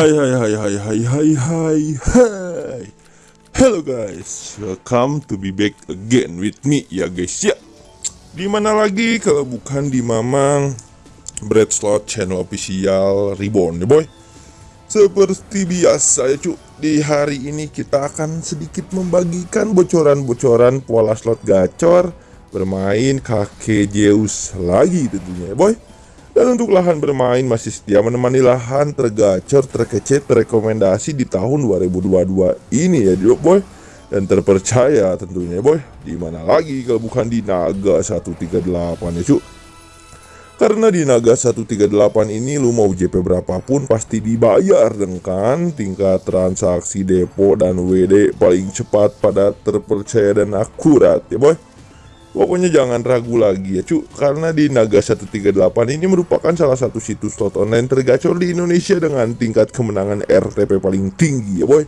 Hai hai hai hai hai hai hai hai Hello guys, welcome to be back again with me ya guys ya. Di mana lagi kalau bukan di Mamang Bread Slot Channel Official Reborn ya boy? Seperti biasa ya cu. Di hari ini kita akan sedikit membagikan bocoran-bocoran pola slot gacor Bermain kakek Zeus lagi tentunya ya boy dan untuk lahan bermain masih setia menemani lahan tergacor, terkece, terrekomendasi di tahun 2022 ini ya boy. Dan terpercaya tentunya boy. Di mana lagi kalau bukan di Naga 138 ya cu Karena di Naga 138 ini lu mau JP berapapun pasti dibayar dengan tingkat transaksi depo dan WD paling cepat pada terpercaya dan akurat ya boy Pokoknya jangan ragu lagi ya cu. Karena di Naga 138 ini merupakan salah satu situs slot online tergacor di Indonesia Dengan tingkat kemenangan RTP paling tinggi ya boy.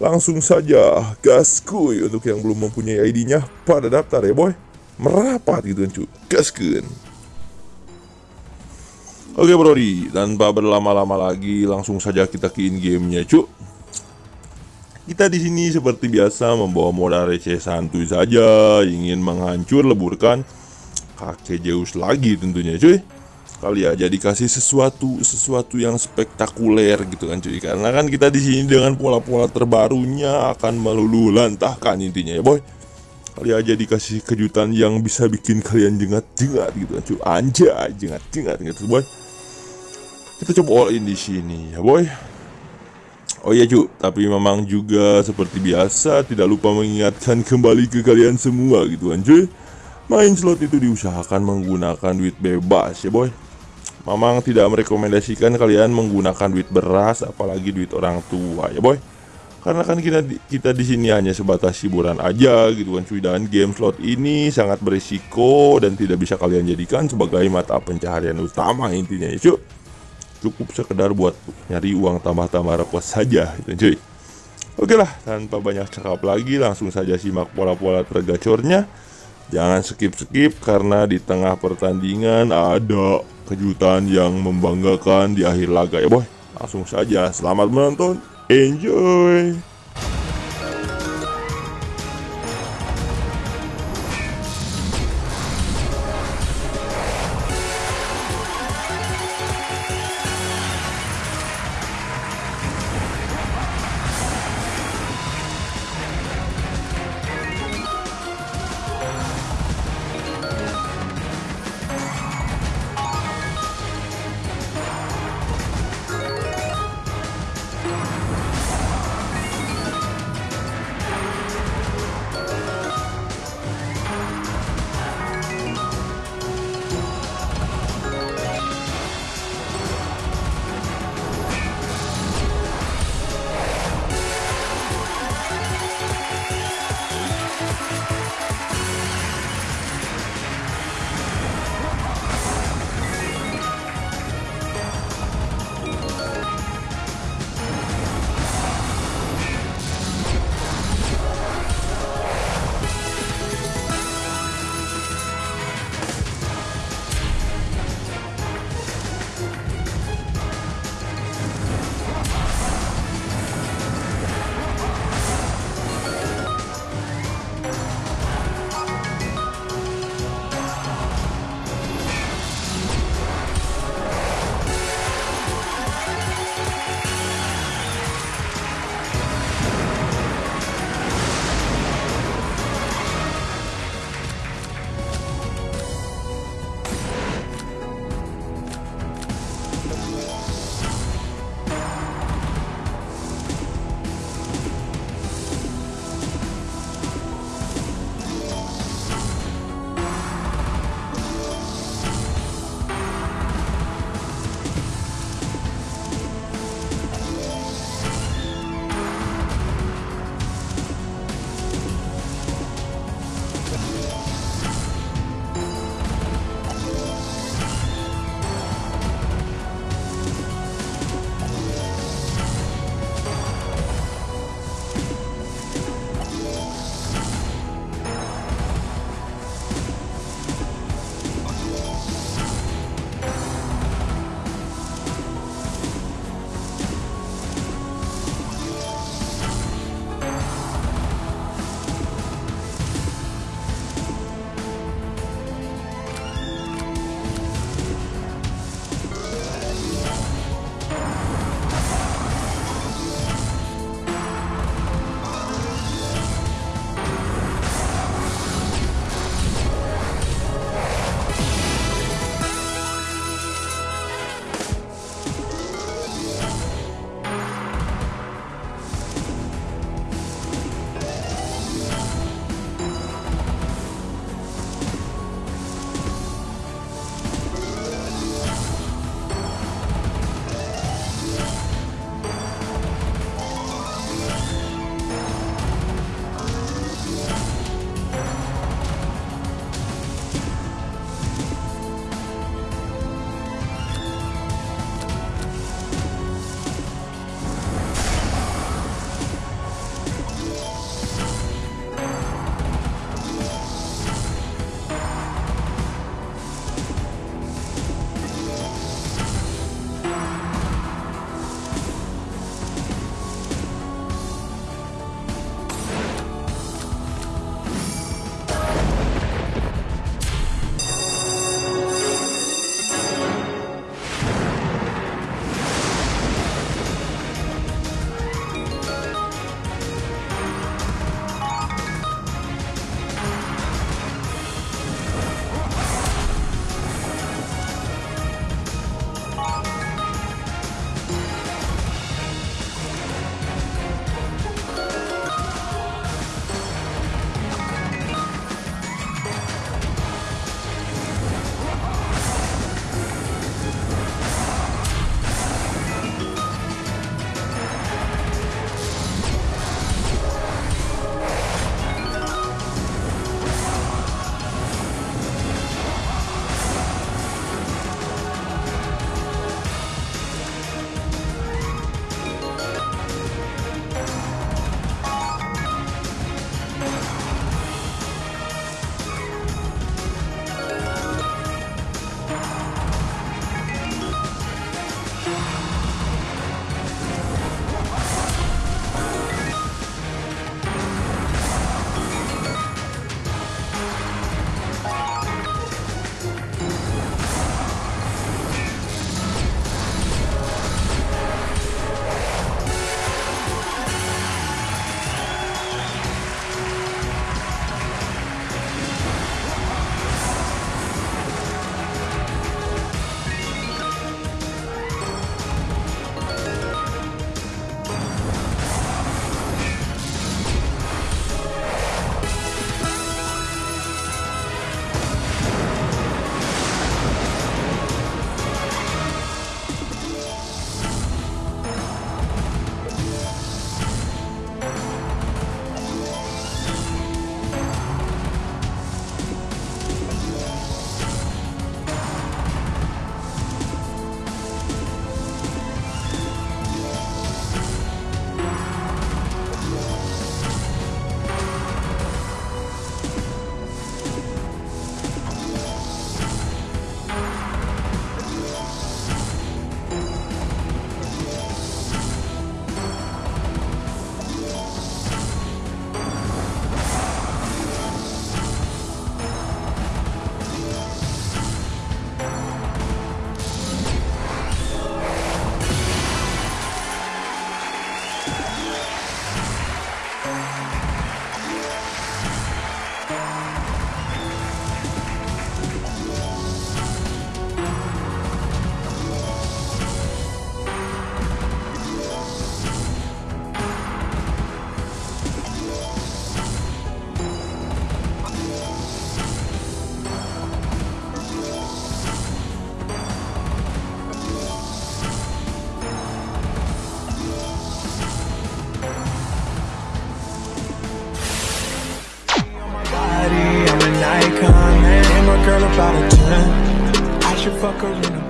Langsung saja gaskuy untuk yang belum mempunyai ID-nya pada daftar ya boy. Merapat gitu kan cu. Gaskeun Oke brody, tanpa berlama-lama lagi langsung saja kita ke in gamenya cu kita di sini seperti biasa membawa modal receh santuy saja, ingin menghancur leburkan kakek Zeus lagi tentunya cuy. Kali aja dikasih sesuatu sesuatu yang spektakuler gitu kan cuy. Karena kan kita di sini dengan pola-pola terbarunya akan melulu lantahkan intinya ya boy. Kali aja dikasih kejutan yang bisa bikin kalian jengat-jengat gitu kan cuy. Anjay, jengat-jengat gitu boy. Kita coba all in di sini ya boy. Oh iya cu, tapi memang juga seperti biasa tidak lupa mengingatkan kembali ke kalian semua gitu kan cuy Main slot itu diusahakan menggunakan duit bebas ya boy. Memang tidak merekomendasikan kalian menggunakan duit beras apalagi duit orang tua ya boy. Karena kan kita kita di sini hanya sebatas hiburan aja gitu kan cuy. Dan game slot ini sangat berisiko dan tidak bisa kalian jadikan sebagai mata pencaharian utama intinya ya cuy cukup sekedar buat nyari uang tambah-tambah repot saja gitu cuy. Oke lah tanpa banyak cakap lagi langsung saja simak pola-pola tergacornya. Jangan skip-skip karena di tengah pertandingan ada kejutan yang membanggakan di akhir laga ya boy. Langsung saja selamat menonton. Enjoy Macarena.